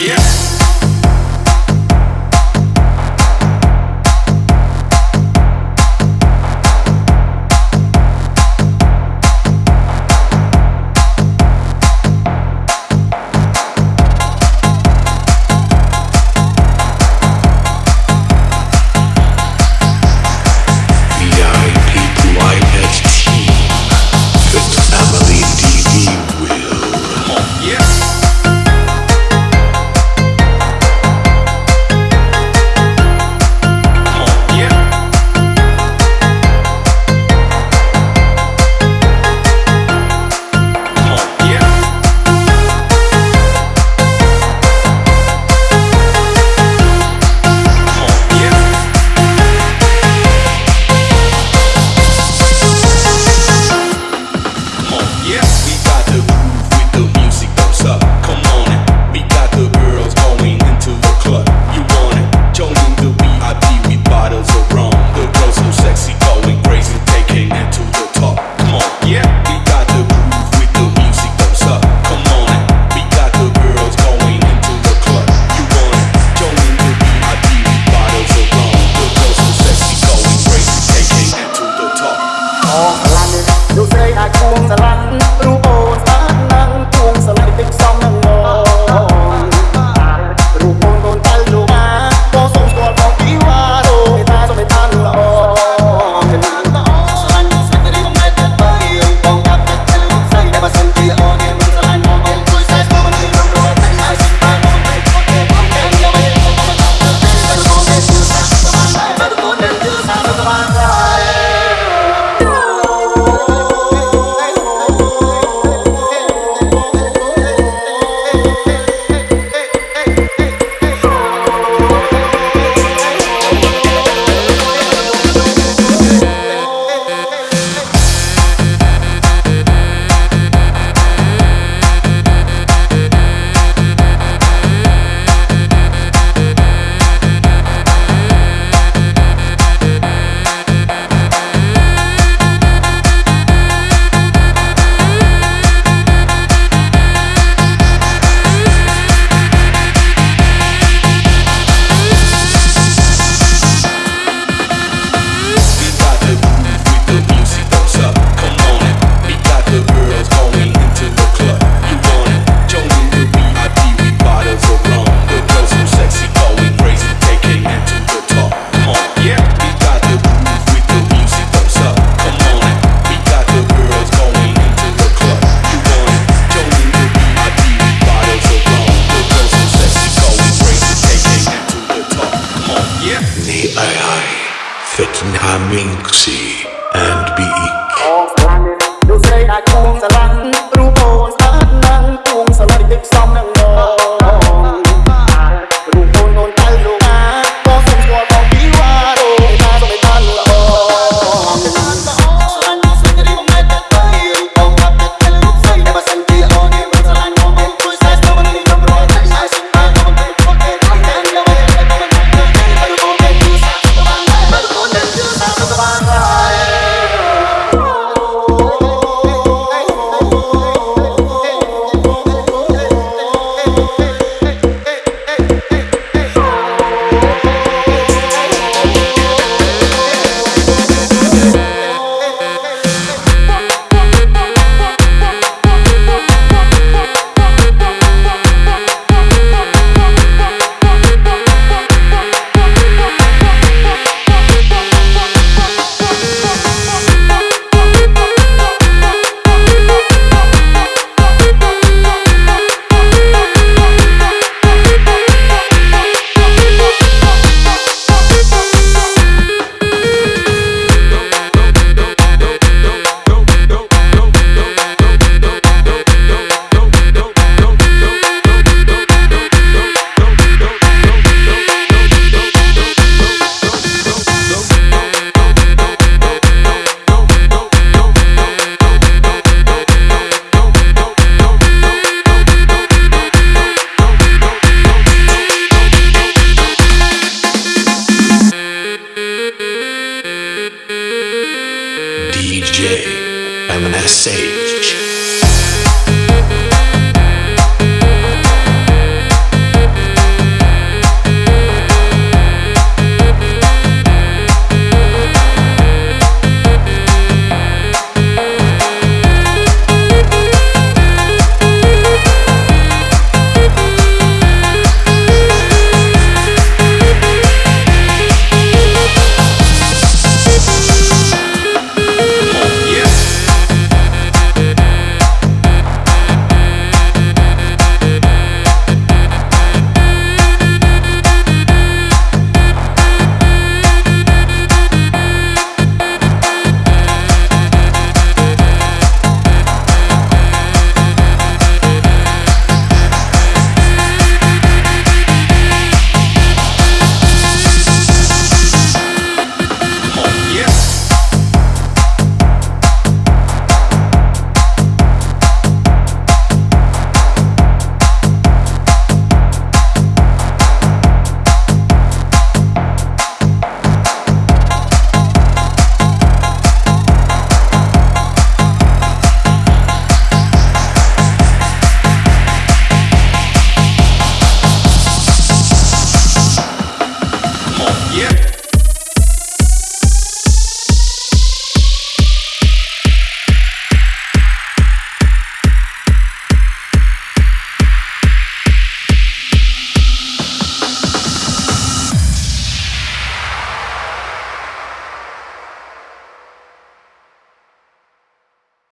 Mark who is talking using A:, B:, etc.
A: Yeah. Aminxi. DJ MSH.